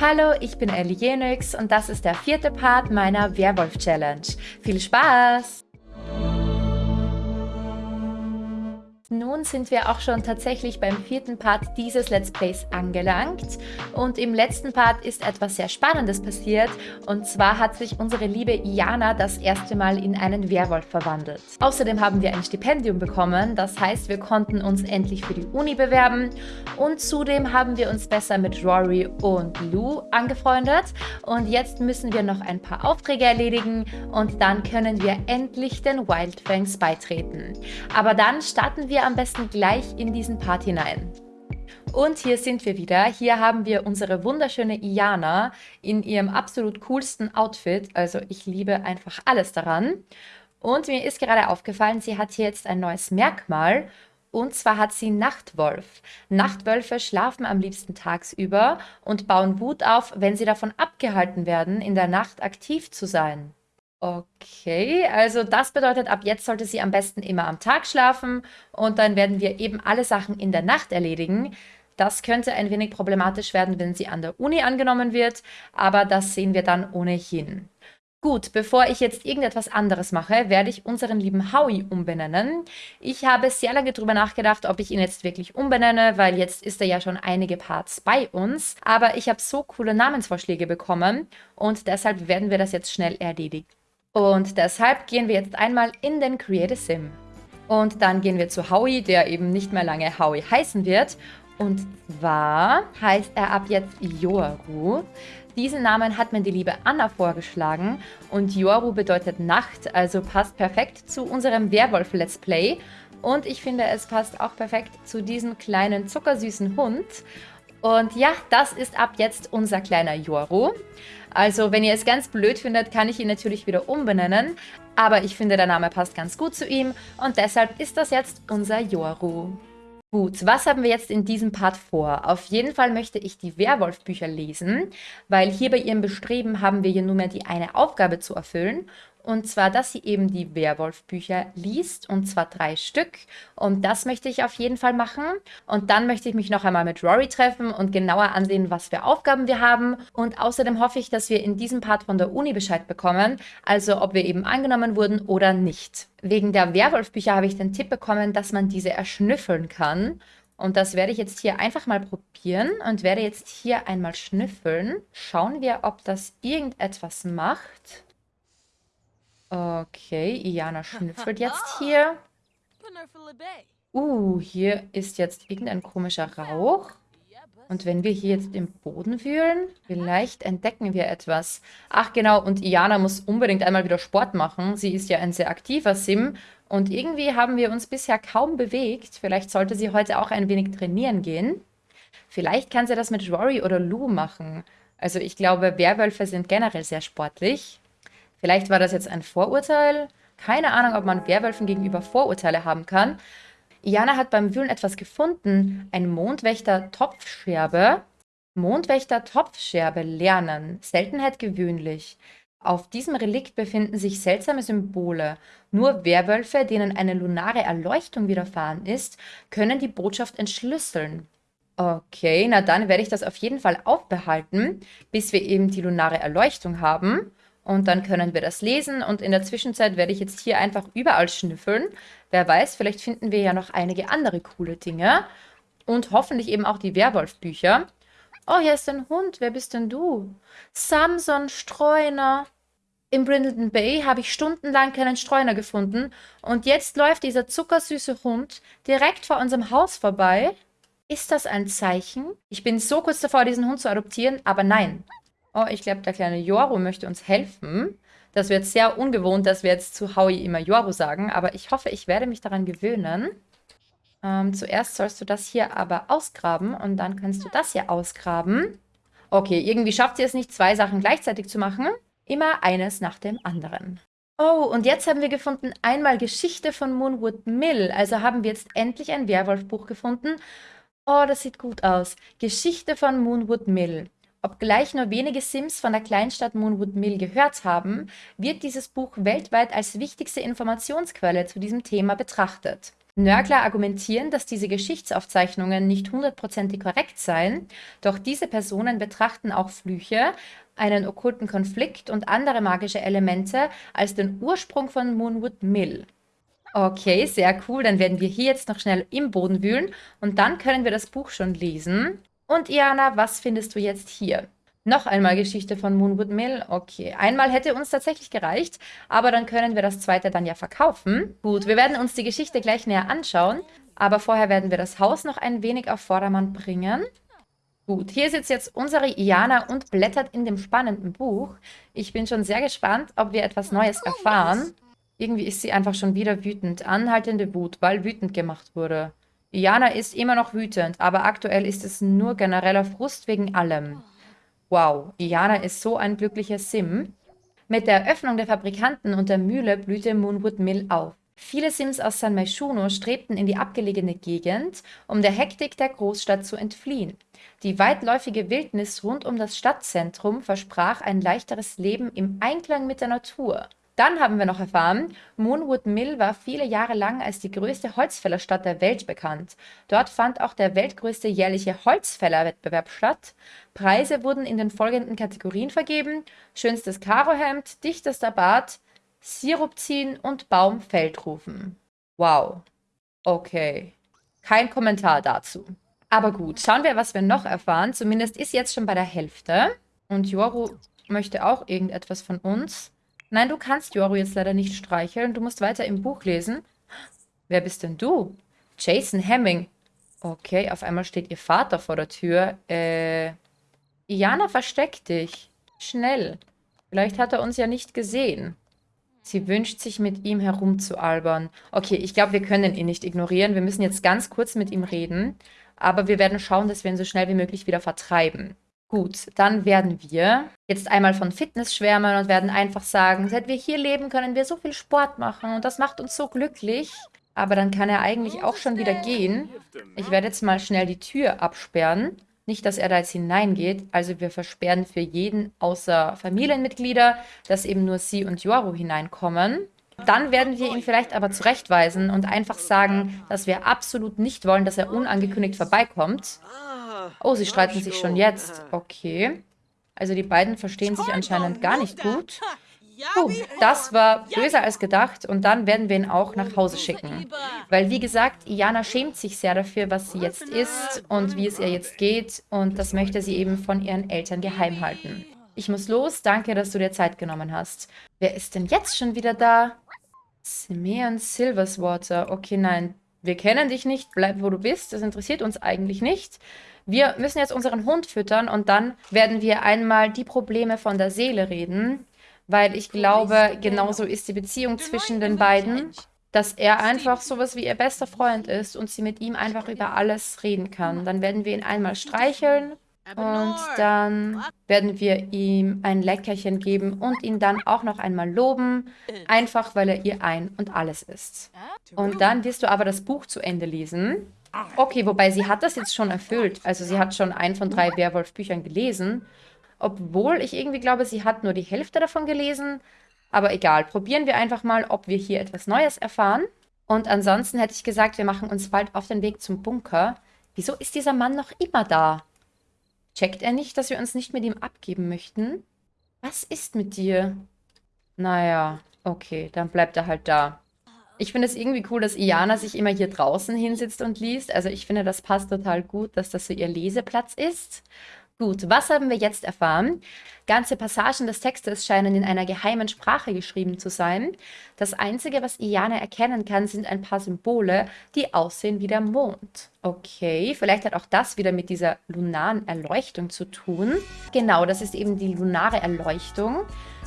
Hallo, ich bin Ellie Jenix und das ist der vierte Part meiner Werwolf-Challenge. Viel Spaß! Nun sind wir auch schon tatsächlich beim vierten Part dieses Let's Plays angelangt. Und im letzten Part ist etwas sehr Spannendes passiert. Und zwar hat sich unsere liebe Iana das erste Mal in einen Werwolf verwandelt. Außerdem haben wir ein Stipendium bekommen, das heißt wir konnten uns endlich für die Uni bewerben. Und zudem haben wir uns besser mit Rory und Lou angefreundet. Und jetzt müssen wir noch ein paar Aufträge erledigen. Und dann können wir endlich den Wildfangs beitreten. Aber dann starten wir wir am besten gleich in diesen Part hinein. Und hier sind wir wieder. Hier haben wir unsere wunderschöne Iana in ihrem absolut coolsten Outfit. Also ich liebe einfach alles daran. Und mir ist gerade aufgefallen, sie hat hier jetzt ein neues Merkmal. Und zwar hat sie Nachtwolf. Nachtwölfe schlafen am liebsten tagsüber und bauen Wut auf, wenn sie davon abgehalten werden, in der Nacht aktiv zu sein. Okay, also das bedeutet, ab jetzt sollte sie am besten immer am Tag schlafen und dann werden wir eben alle Sachen in der Nacht erledigen. Das könnte ein wenig problematisch werden, wenn sie an der Uni angenommen wird, aber das sehen wir dann ohnehin. Gut, bevor ich jetzt irgendetwas anderes mache, werde ich unseren lieben Howie umbenennen. Ich habe sehr lange darüber nachgedacht, ob ich ihn jetzt wirklich umbenenne, weil jetzt ist er ja schon einige Parts bei uns. Aber ich habe so coole Namensvorschläge bekommen und deshalb werden wir das jetzt schnell erledigen. Und deshalb gehen wir jetzt einmal in den Create a Sim. Und dann gehen wir zu Howie, der eben nicht mehr lange Howie heißen wird. Und zwar heißt er ab jetzt Yoru. Diesen Namen hat mir die liebe Anna vorgeschlagen und Yoru bedeutet Nacht, also passt perfekt zu unserem Werwolf-Let's Play. Und ich finde, es passt auch perfekt zu diesem kleinen zuckersüßen Hund. Und ja, das ist ab jetzt unser kleiner Yoru. Also wenn ihr es ganz blöd findet, kann ich ihn natürlich wieder umbenennen. Aber ich finde, der Name passt ganz gut zu ihm und deshalb ist das jetzt unser Yoru. Gut, was haben wir jetzt in diesem Part vor? Auf jeden Fall möchte ich die Werwolf-Bücher lesen, weil hier bei ihrem Bestreben haben wir hier nur mehr die eine Aufgabe zu erfüllen und zwar, dass sie eben die Werwolf-Bücher liest, und zwar drei Stück. Und das möchte ich auf jeden Fall machen. Und dann möchte ich mich noch einmal mit Rory treffen und genauer ansehen, was für Aufgaben wir haben. Und außerdem hoffe ich, dass wir in diesem Part von der Uni Bescheid bekommen, also ob wir eben angenommen wurden oder nicht. Wegen der Werwolf-Bücher habe ich den Tipp bekommen, dass man diese erschnüffeln kann. Und das werde ich jetzt hier einfach mal probieren und werde jetzt hier einmal schnüffeln. Schauen wir, ob das irgendetwas macht. Okay, Iana schnüffelt jetzt hier. Uh, hier ist jetzt irgendein komischer Rauch. Und wenn wir hier jetzt im Boden wühlen, vielleicht entdecken wir etwas. Ach genau, und Iana muss unbedingt einmal wieder Sport machen. Sie ist ja ein sehr aktiver Sim. Und irgendwie haben wir uns bisher kaum bewegt. Vielleicht sollte sie heute auch ein wenig trainieren gehen. Vielleicht kann sie das mit Rory oder Lou machen. Also ich glaube, Werwölfe sind generell sehr sportlich. Vielleicht war das jetzt ein Vorurteil. Keine Ahnung, ob man Werwölfen gegenüber Vorurteile haben kann. Iana hat beim Wühlen etwas gefunden. Ein Mondwächter-Topfscherbe. Mondwächter-Topfscherbe lernen. Seltenheit gewöhnlich. Auf diesem Relikt befinden sich seltsame Symbole. Nur Werwölfe, denen eine lunare Erleuchtung widerfahren ist, können die Botschaft entschlüsseln. Okay, na dann werde ich das auf jeden Fall aufbehalten, bis wir eben die lunare Erleuchtung haben. Und dann können wir das lesen und in der Zwischenzeit werde ich jetzt hier einfach überall schnüffeln. Wer weiß, vielleicht finden wir ja noch einige andere coole Dinge. Und hoffentlich eben auch die Werwolf-Bücher. Oh, hier ist ein Hund. Wer bist denn du? Samson Streuner. Im Brindleton Bay habe ich stundenlang keinen Streuner gefunden. Und jetzt läuft dieser zuckersüße Hund direkt vor unserem Haus vorbei. Ist das ein Zeichen? Ich bin so kurz davor, diesen Hund zu adoptieren, aber nein. Oh, ich glaube, der kleine Joru möchte uns helfen. Das wird sehr ungewohnt, dass wir jetzt zu Howie immer Joru sagen, aber ich hoffe, ich werde mich daran gewöhnen. Ähm, zuerst sollst du das hier aber ausgraben und dann kannst du das hier ausgraben. Okay, irgendwie schafft sie es nicht, zwei Sachen gleichzeitig zu machen. Immer eines nach dem anderen. Oh, und jetzt haben wir gefunden einmal Geschichte von Moonwood Mill. Also haben wir jetzt endlich ein Werwolfbuch gefunden. Oh, das sieht gut aus. Geschichte von Moonwood Mill. Obgleich nur wenige Sims von der Kleinstadt Moonwood Mill gehört haben, wird dieses Buch weltweit als wichtigste Informationsquelle zu diesem Thema betrachtet. Nörgler argumentieren, dass diese Geschichtsaufzeichnungen nicht hundertprozentig korrekt seien, doch diese Personen betrachten auch Flüche, einen okkulten Konflikt und andere magische Elemente als den Ursprung von Moonwood Mill. Okay, sehr cool. Dann werden wir hier jetzt noch schnell im Boden wühlen und dann können wir das Buch schon lesen. Und Iana, was findest du jetzt hier? Noch einmal Geschichte von Moonwood Mill. Okay, einmal hätte uns tatsächlich gereicht, aber dann können wir das zweite dann ja verkaufen. Gut, wir werden uns die Geschichte gleich näher anschauen, aber vorher werden wir das Haus noch ein wenig auf Vordermann bringen. Gut, hier sitzt jetzt unsere Iana und blättert in dem spannenden Buch. Ich bin schon sehr gespannt, ob wir etwas Neues erfahren. Irgendwie ist sie einfach schon wieder wütend. Anhaltende Wut, weil wütend gemacht wurde. Iana ist immer noch wütend, aber aktuell ist es nur genereller Frust wegen allem. Wow, Iana ist so ein glücklicher Sim. Mit der Eröffnung der Fabrikanten und der Mühle blühte Moonwood Mill auf. Viele Sims aus San Myshuno strebten in die abgelegene Gegend, um der Hektik der Großstadt zu entfliehen. Die weitläufige Wildnis rund um das Stadtzentrum versprach ein leichteres Leben im Einklang mit der Natur. Dann haben wir noch erfahren, Moonwood Mill war viele Jahre lang als die größte Holzfällerstadt der Welt bekannt. Dort fand auch der weltgrößte jährliche Holzfällerwettbewerb statt. Preise wurden in den folgenden Kategorien vergeben. Schönstes Karohemd, dichtester Bart, Sirup ziehen und Baumfeld rufen. Wow. Okay. Kein Kommentar dazu. Aber gut, schauen wir, was wir noch erfahren. Zumindest ist jetzt schon bei der Hälfte. Und Joru möchte auch irgendetwas von uns. Nein, du kannst Yoru jetzt leider nicht streicheln. Du musst weiter im Buch lesen. Wer bist denn du? Jason Hemming. Okay, auf einmal steht ihr Vater vor der Tür. Äh, Iana, versteck dich. Schnell. Vielleicht hat er uns ja nicht gesehen. Sie wünscht sich, mit ihm herumzualbern. Okay, ich glaube, wir können ihn nicht ignorieren. Wir müssen jetzt ganz kurz mit ihm reden. Aber wir werden schauen, dass wir ihn so schnell wie möglich wieder vertreiben. Gut, dann werden wir jetzt einmal von Fitness schwärmen und werden einfach sagen, seit wir hier leben, können wir so viel Sport machen und das macht uns so glücklich. Aber dann kann er eigentlich auch schon wieder gehen. Ich werde jetzt mal schnell die Tür absperren. Nicht, dass er da jetzt hineingeht. Also wir versperren für jeden außer Familienmitglieder, dass eben nur sie und Yoru hineinkommen. Dann werden wir ihn vielleicht aber zurechtweisen und einfach sagen, dass wir absolut nicht wollen, dass er unangekündigt vorbeikommt. Oh, sie streiten sich schon jetzt. Okay. Also die beiden verstehen sich anscheinend gar nicht gut. Puh, das war böser als gedacht und dann werden wir ihn auch nach Hause schicken. Weil, wie gesagt, Iana schämt sich sehr dafür, was sie jetzt ist und wie es ihr jetzt geht und das möchte sie eben von ihren Eltern geheim halten. Ich muss los, danke, dass du dir Zeit genommen hast. Wer ist denn jetzt schon wieder da? Simeon Silverswater. Okay, nein, wir kennen dich nicht, bleib wo du bist, das interessiert uns eigentlich nicht. Wir müssen jetzt unseren Hund füttern und dann werden wir einmal die Probleme von der Seele reden, weil ich glaube, genauso ist die Beziehung zwischen den beiden, dass er einfach sowas wie ihr bester Freund ist und sie mit ihm einfach über alles reden kann. Dann werden wir ihn einmal streicheln und dann werden wir ihm ein Leckerchen geben und ihn dann auch noch einmal loben, einfach weil er ihr ein und alles ist. Und dann wirst du aber das Buch zu Ende lesen. Okay, wobei sie hat das jetzt schon erfüllt. Also sie hat schon ein von drei Werwolf-Büchern gelesen. Obwohl ich irgendwie glaube, sie hat nur die Hälfte davon gelesen. Aber egal, probieren wir einfach mal, ob wir hier etwas Neues erfahren. Und ansonsten hätte ich gesagt, wir machen uns bald auf den Weg zum Bunker. Wieso ist dieser Mann noch immer da? Checkt er nicht, dass wir uns nicht mit ihm abgeben möchten? Was ist mit dir? Naja, okay, dann bleibt er halt da. Ich finde es irgendwie cool, dass Iana sich immer hier draußen hinsitzt und liest. Also ich finde, das passt total gut, dass das so ihr Leseplatz ist. Gut, was haben wir jetzt erfahren? Ganze Passagen des Textes scheinen in einer geheimen Sprache geschrieben zu sein. Das Einzige, was Iana erkennen kann, sind ein paar Symbole, die aussehen wie der Mond. Okay, vielleicht hat auch das wieder mit dieser lunaren Erleuchtung zu tun. Genau, das ist eben die lunare Erleuchtung.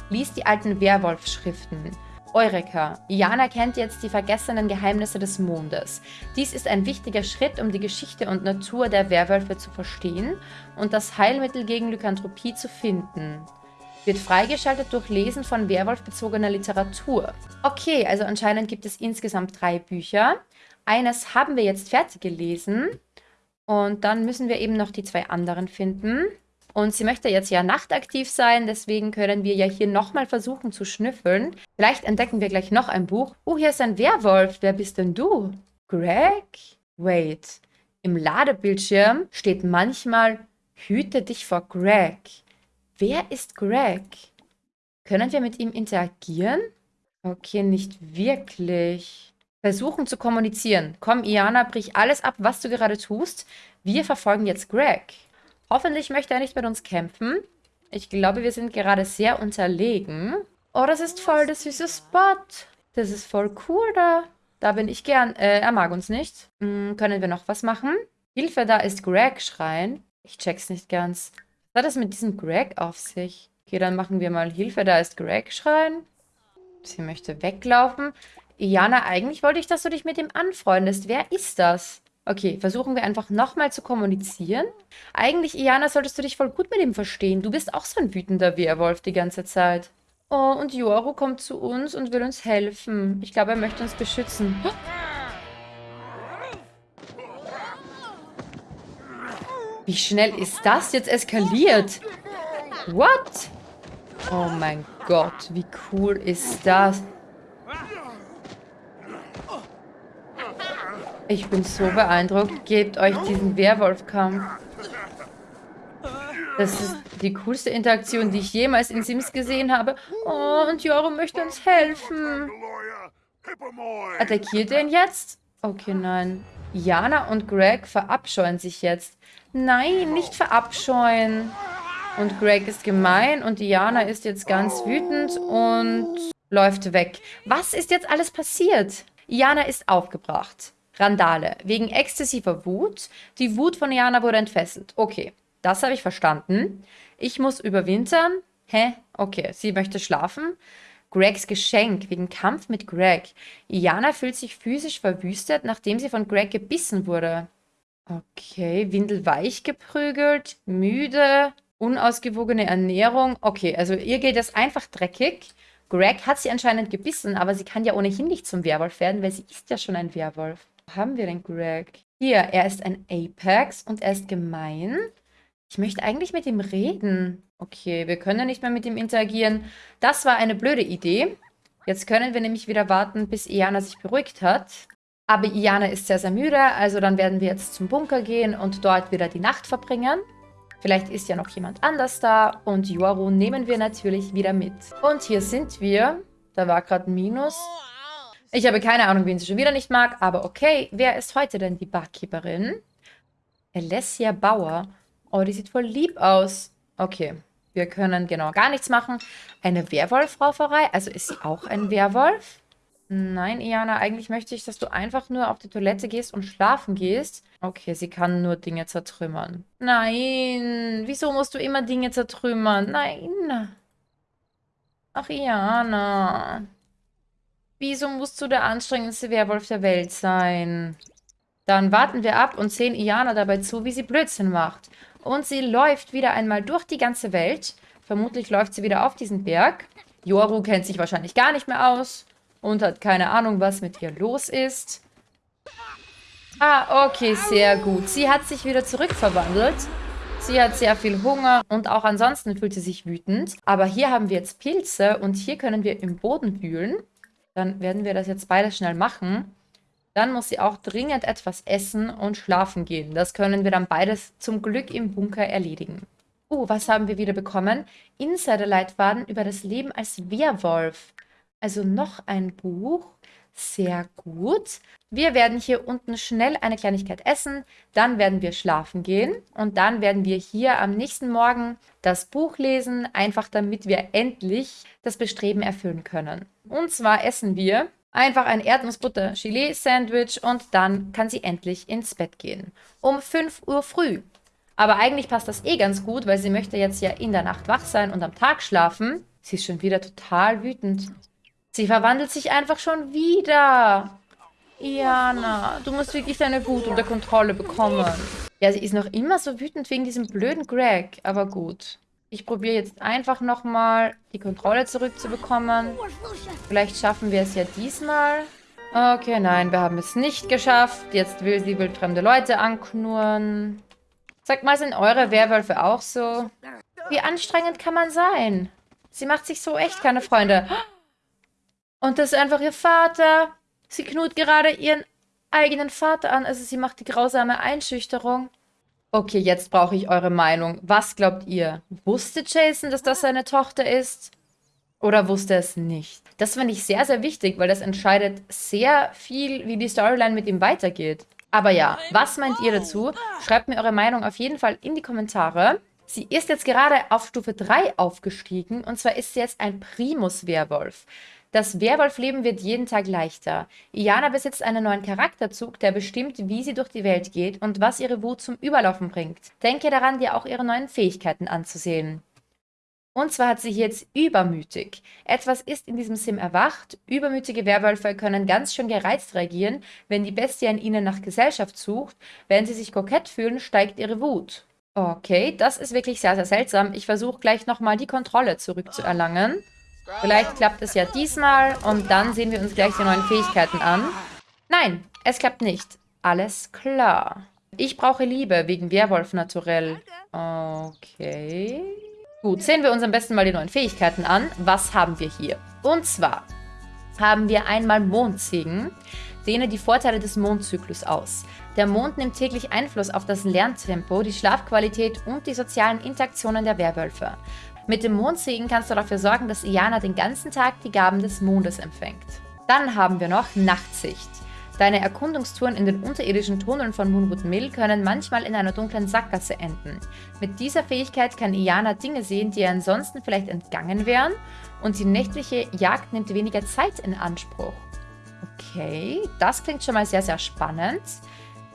Lies die alten Werwolf-Schriften. Eureka! Jana kennt jetzt die vergessenen Geheimnisse des Mondes. Dies ist ein wichtiger Schritt, um die Geschichte und Natur der Werwölfe zu verstehen und das Heilmittel gegen Lykanthropie zu finden. Wird freigeschaltet durch Lesen von Werwolf-bezogener Literatur. Okay, also anscheinend gibt es insgesamt drei Bücher. Eines haben wir jetzt fertig gelesen und dann müssen wir eben noch die zwei anderen finden. Und sie möchte jetzt ja nachtaktiv sein, deswegen können wir ja hier nochmal versuchen zu schnüffeln. Vielleicht entdecken wir gleich noch ein Buch. Oh, hier ist ein Werwolf. Wer bist denn du? Greg? Wait. Im Ladebildschirm steht manchmal Hüte dich vor Greg. Wer ist Greg? Können wir mit ihm interagieren? Okay, nicht wirklich. Versuchen zu kommunizieren. Komm, Iana, brich alles ab, was du gerade tust. Wir verfolgen jetzt Greg. Hoffentlich möchte er nicht mit uns kämpfen. Ich glaube, wir sind gerade sehr unterlegen. Oh, das ist voll der süße Spot. Das ist voll cool da. Da bin ich gern. Äh, er mag uns nicht. Hm, können wir noch was machen? Hilfe, da ist Greg schreien. Ich check's nicht ganz. Was hat das mit diesem Greg auf sich? Okay, dann machen wir mal Hilfe, da ist Greg schreien. Sie möchte weglaufen. Iana, eigentlich wollte ich, dass du dich mit ihm anfreundest. Wer ist das? Okay, versuchen wir einfach nochmal zu kommunizieren. Eigentlich, Iana, solltest du dich voll gut mit ihm verstehen. Du bist auch so ein wütender Werwolf die ganze Zeit. Oh, und Yoru kommt zu uns und will uns helfen. Ich glaube, er möchte uns beschützen. Wie schnell ist das jetzt eskaliert? What? Oh mein Gott, wie cool ist das? Ich bin so beeindruckt. Gebt euch diesen Werwolfkampf. Das ist die coolste Interaktion, die ich jemals in Sims gesehen habe. Oh, und Joro möchte uns helfen. Attackiert er ihn jetzt? Okay, nein. Jana und Greg verabscheuen sich jetzt. Nein, nicht verabscheuen. Und Greg ist gemein und Diana ist jetzt ganz wütend und läuft weg. Was ist jetzt alles passiert? Iana ist aufgebracht. Randale. Wegen exzessiver Wut. Die Wut von Iana wurde entfesselt. Okay, das habe ich verstanden. Ich muss überwintern. Hä? Okay, sie möchte schlafen. Gregs Geschenk wegen Kampf mit Greg. Iana fühlt sich physisch verwüstet, nachdem sie von Greg gebissen wurde. Okay, windelweich geprügelt, müde, unausgewogene Ernährung. Okay, also ihr geht es einfach dreckig. Greg hat sie anscheinend gebissen, aber sie kann ja ohnehin nicht zum Werwolf werden, weil sie ist ja schon ein Werwolf. Haben wir denn Greg? Hier, er ist ein Apex und er ist gemein. Ich möchte eigentlich mit ihm reden. Okay, wir können nicht mehr mit ihm interagieren. Das war eine blöde Idee. Jetzt können wir nämlich wieder warten, bis Iana sich beruhigt hat. Aber Iana ist sehr, sehr müde, also dann werden wir jetzt zum Bunker gehen und dort wieder die Nacht verbringen. Vielleicht ist ja noch jemand anders da und Yoru nehmen wir natürlich wieder mit. Und hier sind wir. Da war gerade ein Minus. Ich habe keine Ahnung, wen sie schon wieder nicht mag, aber okay. Wer ist heute denn die Barkeeperin? Alessia Bauer. Oh, die sieht voll lieb aus. Okay, wir können genau gar nichts machen. Eine Werwolf-Rauferei? Also ist sie auch ein Werwolf? Nein, Iana, eigentlich möchte ich, dass du einfach nur auf die Toilette gehst und schlafen gehst. Okay, sie kann nur Dinge zertrümmern. Nein, wieso musst du immer Dinge zertrümmern? Nein. Ach, Iana. Wieso musst du der anstrengendste Werwolf der Welt sein? Dann warten wir ab und sehen Iana dabei zu, wie sie Blödsinn macht. Und sie läuft wieder einmal durch die ganze Welt. Vermutlich läuft sie wieder auf diesen Berg. Yoru kennt sich wahrscheinlich gar nicht mehr aus und hat keine Ahnung, was mit ihr los ist. Ah, okay, sehr gut. Sie hat sich wieder zurückverwandelt. Sie hat sehr viel Hunger und auch ansonsten fühlt sie sich wütend. Aber hier haben wir jetzt Pilze und hier können wir im Boden wühlen. Dann werden wir das jetzt beides schnell machen. Dann muss sie auch dringend etwas essen und schlafen gehen. Das können wir dann beides zum Glück im Bunker erledigen. Oh, was haben wir wieder bekommen? Insider-Leitfaden über das Leben als Werwolf. Also noch ein Buch. Sehr gut. Wir werden hier unten schnell eine Kleinigkeit essen, dann werden wir schlafen gehen und dann werden wir hier am nächsten Morgen das Buch lesen, einfach damit wir endlich das Bestreben erfüllen können. Und zwar essen wir einfach ein Erdnussbutter-Chili-Sandwich und dann kann sie endlich ins Bett gehen. Um 5 Uhr früh. Aber eigentlich passt das eh ganz gut, weil sie möchte jetzt ja in der Nacht wach sein und am Tag schlafen. Sie ist schon wieder total wütend. Sie verwandelt sich einfach schon wieder. Iana, du musst wirklich deine Wut unter Kontrolle bekommen. Ja, sie ist noch immer so wütend wegen diesem blöden Greg. Aber gut. Ich probiere jetzt einfach nochmal die Kontrolle zurückzubekommen. Vielleicht schaffen wir es ja diesmal. Okay, nein, wir haben es nicht geschafft. Jetzt will sie wildfremde Leute anknurren. Sagt mal, sind eure Werwölfe auch so? Wie anstrengend kann man sein? Sie macht sich so echt keine Freunde. Und das ist einfach ihr Vater. Sie knut gerade ihren eigenen Vater an. Also sie macht die grausame Einschüchterung. Okay, jetzt brauche ich eure Meinung. Was glaubt ihr? Wusste Jason, dass das seine Tochter ist? Oder wusste es nicht? Das finde ich sehr, sehr wichtig, weil das entscheidet sehr viel, wie die Storyline mit ihm weitergeht. Aber ja, was meint ihr dazu? Schreibt mir eure Meinung auf jeden Fall in die Kommentare. Sie ist jetzt gerade auf Stufe 3 aufgestiegen und zwar ist sie jetzt ein Primus-Werwolf. Das Werwolf-Leben wird jeden Tag leichter. Iana besitzt einen neuen Charakterzug, der bestimmt, wie sie durch die Welt geht und was ihre Wut zum Überlaufen bringt. Denke daran, dir auch ihre neuen Fähigkeiten anzusehen. Und zwar hat sie jetzt übermütig. Etwas ist in diesem Sim erwacht. Übermütige Werwölfe können ganz schön gereizt reagieren, wenn die Bestie an ihnen nach Gesellschaft sucht. Wenn sie sich kokett fühlen, steigt ihre Wut. Okay, das ist wirklich sehr, sehr seltsam. Ich versuche gleich nochmal die Kontrolle zurückzuerlangen. Vielleicht klappt es ja diesmal und dann sehen wir uns gleich die neuen Fähigkeiten an. Nein, es klappt nicht. Alles klar. Ich brauche Liebe wegen Werwolf naturell. Okay. Gut, sehen wir uns am besten mal die neuen Fähigkeiten an. Was haben wir hier? Und zwar haben wir einmal Mondsegen. Dehne die Vorteile des Mondzyklus aus. Der Mond nimmt täglich Einfluss auf das Lerntempo, die Schlafqualität und die sozialen Interaktionen der Werwölfe. Mit dem Mondsegen kannst du dafür sorgen, dass Iana den ganzen Tag die Gaben des Mondes empfängt. Dann haben wir noch Nachtsicht. Deine Erkundungstouren in den unterirdischen Tunneln von Moonwood Mill können manchmal in einer dunklen Sackgasse enden. Mit dieser Fähigkeit kann Iana Dinge sehen, die ihr ansonsten vielleicht entgangen wären und die nächtliche Jagd nimmt weniger Zeit in Anspruch. Okay, das klingt schon mal sehr, sehr spannend.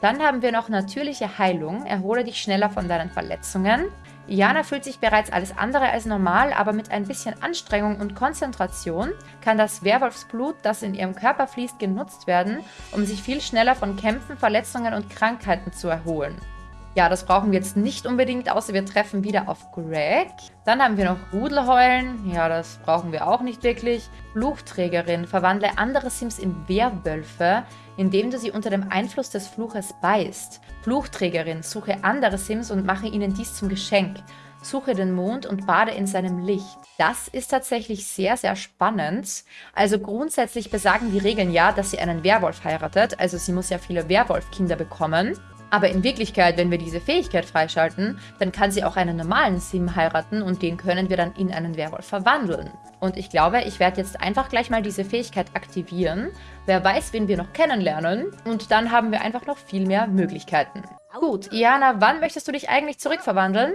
Dann haben wir noch natürliche Heilung. Erhole dich schneller von deinen Verletzungen. Iana fühlt sich bereits alles andere als normal, aber mit ein bisschen Anstrengung und Konzentration kann das Werwolfsblut, das in ihrem Körper fließt, genutzt werden, um sich viel schneller von Kämpfen, Verletzungen und Krankheiten zu erholen. Ja, das brauchen wir jetzt nicht unbedingt, außer wir treffen wieder auf Greg. Dann haben wir noch Rudelheulen. Ja, das brauchen wir auch nicht wirklich. Fluchträgerin. Verwandle andere Sims in Werwölfe, indem du sie unter dem Einfluss des Fluches beißt. Fluchträgerin. Suche andere Sims und mache ihnen dies zum Geschenk. Suche den Mond und bade in seinem Licht. Das ist tatsächlich sehr, sehr spannend. Also grundsätzlich besagen die Regeln ja, dass sie einen Werwolf heiratet. Also sie muss ja viele Werwolfkinder bekommen. Aber in Wirklichkeit, wenn wir diese Fähigkeit freischalten, dann kann sie auch einen normalen Sim heiraten und den können wir dann in einen Werwolf verwandeln. Und ich glaube, ich werde jetzt einfach gleich mal diese Fähigkeit aktivieren. Wer weiß, wen wir noch kennenlernen. Und dann haben wir einfach noch viel mehr Möglichkeiten. Gut, Iana, wann möchtest du dich eigentlich zurückverwandeln?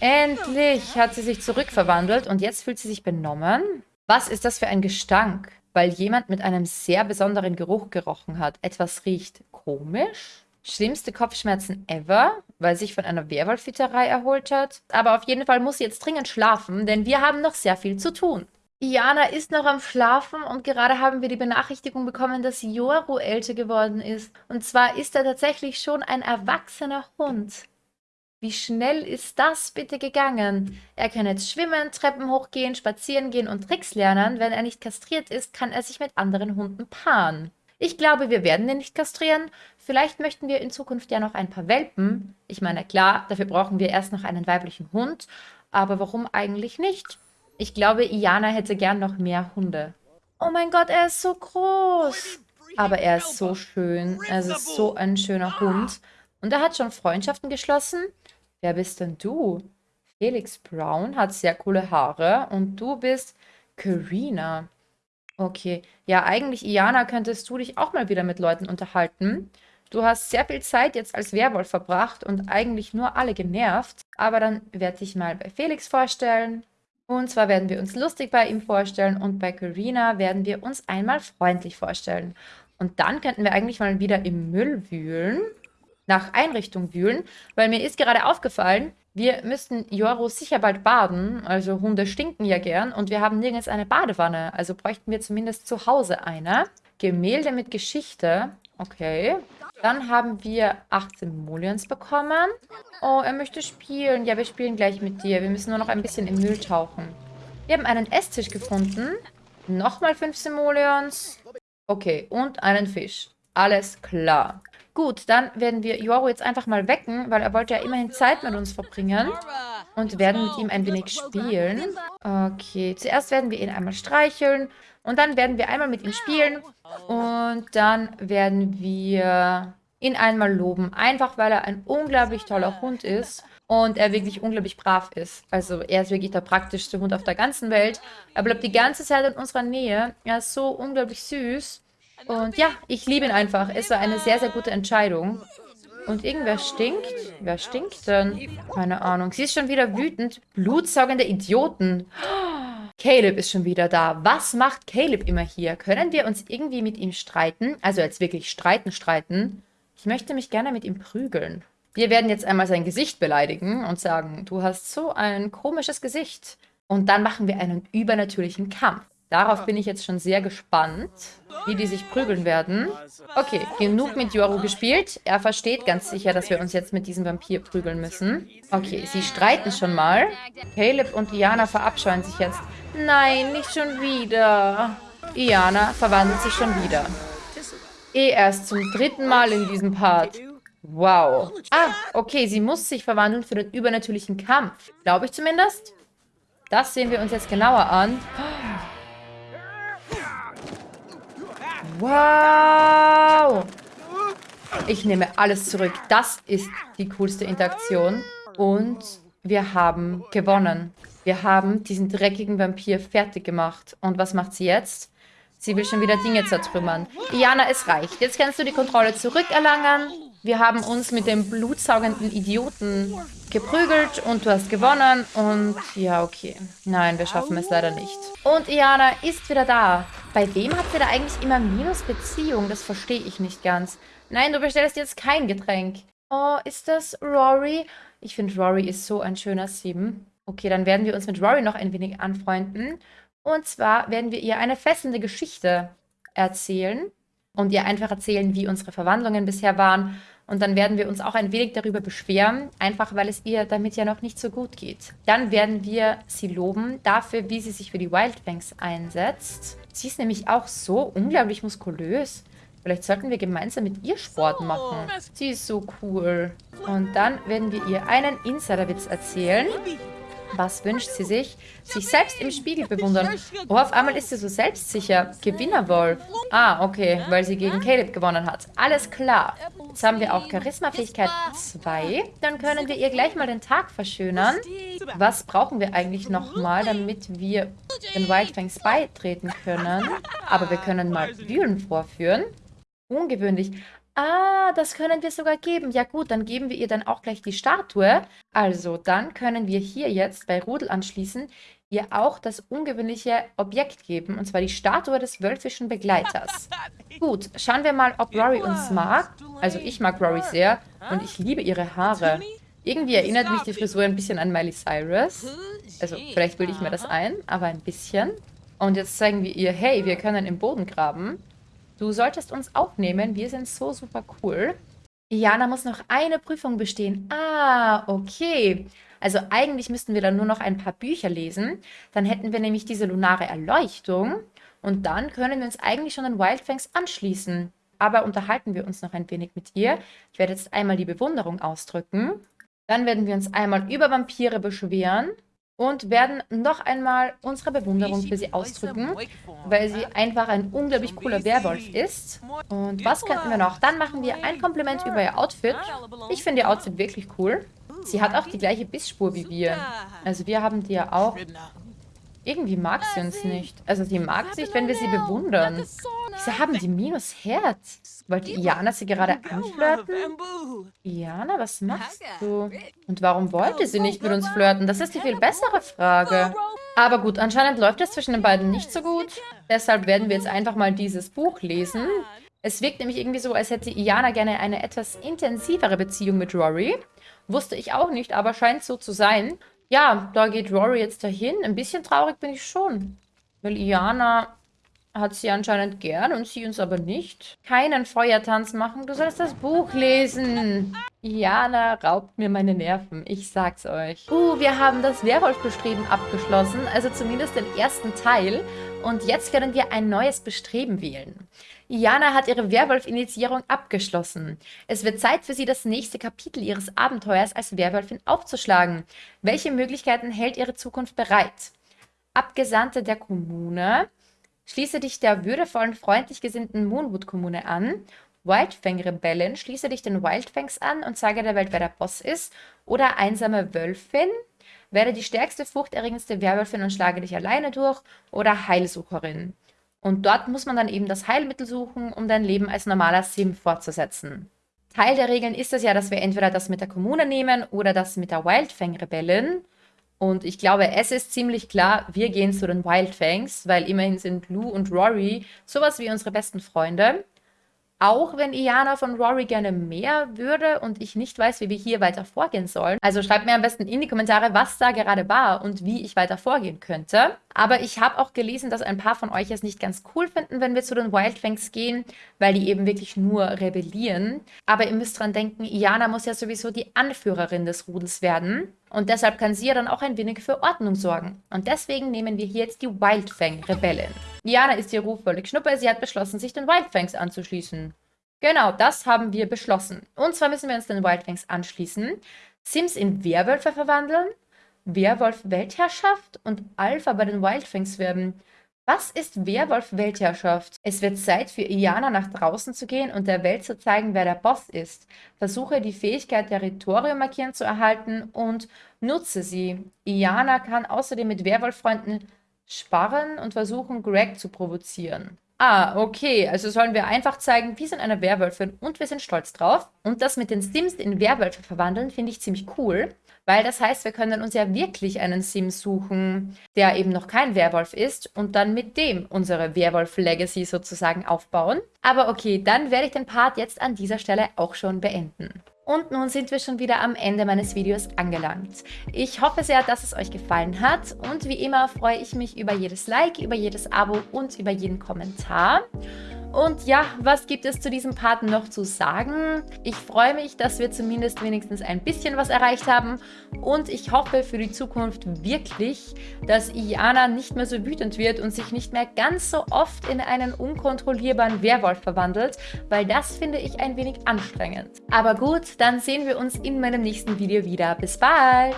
Endlich hat sie sich zurückverwandelt und jetzt fühlt sie sich benommen. Was ist das für ein Gestank? Weil jemand mit einem sehr besonderen Geruch gerochen hat. Etwas riecht komisch? Schlimmste Kopfschmerzen ever, weil sich von einer Werwolfitterei erholt hat. Aber auf jeden Fall muss sie jetzt dringend schlafen, denn wir haben noch sehr viel zu tun. Iana ist noch am Schlafen und gerade haben wir die Benachrichtigung bekommen, dass Yoru älter geworden ist. Und zwar ist er tatsächlich schon ein erwachsener Hund. Wie schnell ist das bitte gegangen? Er kann jetzt schwimmen, Treppen hochgehen, spazieren gehen und Tricks lernen. Wenn er nicht kastriert ist, kann er sich mit anderen Hunden paaren. Ich glaube, wir werden ihn nicht kastrieren. Vielleicht möchten wir in Zukunft ja noch ein paar Welpen. Ich meine, klar, dafür brauchen wir erst noch einen weiblichen Hund. Aber warum eigentlich nicht? Ich glaube, Iana hätte gern noch mehr Hunde. Oh mein Gott, er ist so groß. Aber er ist so schön. Er ist so ein schöner Hund. Und er hat schon Freundschaften geschlossen. Wer bist denn du? Felix Brown hat sehr coole Haare. Und du bist Karina. Okay. Ja, eigentlich, Iana, könntest du dich auch mal wieder mit Leuten unterhalten. Du hast sehr viel Zeit jetzt als Werwolf verbracht und eigentlich nur alle genervt. Aber dann werde ich mal bei Felix vorstellen. Und zwar werden wir uns lustig bei ihm vorstellen und bei Karina werden wir uns einmal freundlich vorstellen. Und dann könnten wir eigentlich mal wieder im Müll wühlen, nach Einrichtung wühlen, weil mir ist gerade aufgefallen, wir müssten Joro sicher bald baden, also Hunde stinken ja gern und wir haben nirgends eine Badewanne, also bräuchten wir zumindest zu Hause eine. Gemälde mit Geschichte, okay. Dann haben wir 18 Mullions bekommen. Oh, er möchte spielen. Ja, wir spielen gleich mit dir. Wir müssen nur noch ein bisschen im Müll tauchen. Wir haben einen Esstisch gefunden. Nochmal 15 Mullions. Okay, und einen Fisch. Alles klar. Gut, dann werden wir Yoru jetzt einfach mal wecken, weil er wollte ja immerhin Zeit mit uns verbringen. Und werden mit ihm ein wenig spielen. Okay, zuerst werden wir ihn einmal streicheln. Und dann werden wir einmal mit ihm spielen und dann werden wir ihn einmal loben. Einfach, weil er ein unglaublich toller Hund ist und er wirklich unglaublich brav ist. Also er ist wirklich der praktischste Hund auf der ganzen Welt. Er bleibt die ganze Zeit in unserer Nähe. Er ist so unglaublich süß. Und ja, ich liebe ihn einfach. Es war eine sehr, sehr gute Entscheidung. Und irgendwer stinkt. Wer stinkt denn? Keine Ahnung. Sie ist schon wieder wütend. Blutsaugende Idioten. Caleb ist schon wieder da. Was macht Caleb immer hier? Können wir uns irgendwie mit ihm streiten? Also jetzt wirklich streiten, streiten. Ich möchte mich gerne mit ihm prügeln. Wir werden jetzt einmal sein Gesicht beleidigen und sagen, du hast so ein komisches Gesicht. Und dann machen wir einen übernatürlichen Kampf. Darauf bin ich jetzt schon sehr gespannt, wie die sich prügeln werden. Okay, genug mit Yoru gespielt. Er versteht ganz sicher, dass wir uns jetzt mit diesem Vampir prügeln müssen. Okay, sie streiten schon mal. Caleb und Iana verabscheuen sich jetzt. Nein, nicht schon wieder. Iana verwandelt sich schon wieder. Eh erst zum dritten Mal in diesem Part. Wow. Ah, okay, sie muss sich verwandeln für den übernatürlichen Kampf. Glaube ich zumindest. Das sehen wir uns jetzt genauer an. Wow. Ich nehme alles zurück. Das ist die coolste Interaktion. Und wir haben gewonnen. Wir haben diesen dreckigen Vampir fertig gemacht. Und was macht sie jetzt? Sie will schon wieder Dinge zertrümmern. Iana, es reicht. Jetzt kannst du die Kontrolle zurückerlangen. Wir haben uns mit dem blutsaugenden Idioten geprügelt und du hast gewonnen. Und ja, okay. Nein, wir schaffen es leider nicht. Und Iana ist wieder da. Bei wem habt ihr da eigentlich immer Minusbeziehung? Das verstehe ich nicht ganz. Nein, du bestellst jetzt kein Getränk. Oh, ist das Rory? Ich finde, Rory ist so ein schöner Sieben. Okay, dann werden wir uns mit Rory noch ein wenig anfreunden. Und zwar werden wir ihr eine fesselnde Geschichte erzählen und ihr einfach erzählen, wie unsere Verwandlungen bisher waren. Und dann werden wir uns auch ein wenig darüber beschweren, einfach weil es ihr damit ja noch nicht so gut geht. Dann werden wir sie loben dafür, wie sie sich für die Wildfangs einsetzt. Sie ist nämlich auch so unglaublich muskulös. Vielleicht sollten wir gemeinsam mit ihr Sport machen. Sie ist so cool. Und dann werden wir ihr einen Insiderwitz erzählen. Was wünscht sie sich? Sich selbst im Spiegel bewundern. Oh, auf einmal ist sie so selbstsicher. Gewinnerwolf. Ah, okay, weil sie gegen Caleb gewonnen hat. Alles klar. Jetzt haben wir auch Charisma-Fähigkeit 2. Dann können wir ihr gleich mal den Tag verschönern. Was brauchen wir eigentlich nochmal, damit wir den Wildfangs beitreten können? Aber wir können mal Wühlen vorführen. Ungewöhnlich. Ah, das können wir sogar geben. Ja gut, dann geben wir ihr dann auch gleich die Statue. Also, dann können wir hier jetzt bei Rudel anschließen ihr auch das ungewöhnliche Objekt geben, und zwar die Statue des wölfischen Begleiters. Gut, schauen wir mal, ob Rory uns mag. Also ich mag Rory sehr und ich liebe ihre Haare. Irgendwie erinnert mich die Frisur ein bisschen an Miley Cyrus. Also vielleicht bilde ich mir das ein, aber ein bisschen. Und jetzt zeigen wir ihr, hey, wir können im Boden graben. Du solltest uns aufnehmen. Wir sind so super cool. Jana muss noch eine Prüfung bestehen. Ah, okay. Also eigentlich müssten wir dann nur noch ein paar Bücher lesen. Dann hätten wir nämlich diese lunare Erleuchtung. Und dann können wir uns eigentlich schon den Wildfangs anschließen. Aber unterhalten wir uns noch ein wenig mit ihr. Ich werde jetzt einmal die Bewunderung ausdrücken. Dann werden wir uns einmal über Vampire beschweren und werden noch einmal unsere Bewunderung für sie ausdrücken, weil sie einfach ein unglaublich cooler Werwolf ist. Und was könnten wir noch? Dann machen wir ein Kompliment über ihr Outfit. Ich finde ihr Outfit wirklich cool. Sie hat auch die gleiche Bissspur wie wir. Also wir haben die ja auch. Irgendwie mag sie uns nicht. Also sie mag sich, wenn wir sie bewundern. Wieso haben die minus Herz? Wollte Iana sie gerade anflirten? Iana, was machst du? Und warum wollte sie nicht mit uns flirten? Das ist die viel bessere Frage. Aber gut, anscheinend läuft es zwischen den beiden nicht so gut. Deshalb werden wir jetzt einfach mal dieses Buch lesen. Es wirkt nämlich irgendwie so, als hätte Iana gerne eine etwas intensivere Beziehung mit Rory. Wusste ich auch nicht, aber scheint so zu sein. Ja, da geht Rory jetzt dahin. Ein bisschen traurig bin ich schon. Weil Iana hat sie anscheinend gern und sie uns aber nicht. Keinen Feuertanz machen, du sollst das Buch lesen. Iana raubt mir meine Nerven, ich sag's euch. Uh, wir haben das Werwolf-Bestreben abgeschlossen, also zumindest den ersten Teil. Und jetzt können wir ein neues Bestreben wählen. Iana hat ihre Werwolf-Initiierung abgeschlossen. Es wird Zeit für sie, das nächste Kapitel ihres Abenteuers als Werwolfin aufzuschlagen. Welche Möglichkeiten hält ihre Zukunft bereit? Abgesandte der Kommune, schließe dich der würdevollen, freundlich gesinnten Moonwood-Kommune an. Wildfang-Rebellen, schließe dich den Wildfangs an und sage der Welt, wer der Boss ist. Oder einsame Wölfin, werde die stärkste, furchterregendste Werwölfin und schlage dich alleine durch. Oder Heilsucherin. Und dort muss man dann eben das Heilmittel suchen, um dein Leben als normaler Sim fortzusetzen. Teil der Regeln ist es ja, dass wir entweder das mit der Kommune nehmen oder das mit der Wildfang-Rebellen. Und ich glaube, es ist ziemlich klar, wir gehen zu den Wildfangs, weil immerhin sind Lou und Rory sowas wie unsere besten Freunde. Auch wenn Iana von Rory gerne mehr würde und ich nicht weiß, wie wir hier weiter vorgehen sollen. Also schreibt mir am besten in die Kommentare, was da gerade war und wie ich weiter vorgehen könnte. Aber ich habe auch gelesen, dass ein paar von euch es nicht ganz cool finden, wenn wir zu den Wildfangs gehen, weil die eben wirklich nur rebellieren. Aber ihr müsst dran denken, Iana muss ja sowieso die Anführerin des Rudels werden. Und deshalb kann sie ja dann auch ein wenig für Ordnung sorgen. Und deswegen nehmen wir hier jetzt die Wildfang-Rebellen. Diana ist hier völlig Schnuppe. Sie hat beschlossen, sich den Wildfangs anzuschließen. Genau, das haben wir beschlossen. Und zwar müssen wir uns den Wildfangs anschließen, Sims in Werwölfe verwandeln, Werwolf-Weltherrschaft und Alpha bei den Wildfangs werden. Was ist Werwolf-Weltherrschaft? Es wird Zeit für Iana nach draußen zu gehen und der Welt zu zeigen, wer der Boss ist. Versuche die Fähigkeit Territorium markieren zu erhalten und nutze sie. Iana kann außerdem mit Werwolf-Freunden sparren und versuchen, Greg zu provozieren. Ah, okay. Also sollen wir einfach zeigen, wir sind eine Werwölfin und wir sind stolz drauf. Und das mit den Sims in Werwölfe verwandeln, finde ich ziemlich cool. Weil das heißt, wir können uns ja wirklich einen Sim suchen, der eben noch kein Werwolf ist und dann mit dem unsere Werwolf-Legacy sozusagen aufbauen. Aber okay, dann werde ich den Part jetzt an dieser Stelle auch schon beenden. Und nun sind wir schon wieder am Ende meines Videos angelangt. Ich hoffe sehr, dass es euch gefallen hat und wie immer freue ich mich über jedes Like, über jedes Abo und über jeden Kommentar. Und ja, was gibt es zu diesem Part noch zu sagen? Ich freue mich, dass wir zumindest wenigstens ein bisschen was erreicht haben und ich hoffe für die Zukunft wirklich, dass Iana nicht mehr so wütend wird und sich nicht mehr ganz so oft in einen unkontrollierbaren Werwolf verwandelt, weil das finde ich ein wenig anstrengend. Aber gut, dann sehen wir uns in meinem nächsten Video wieder. Bis bald!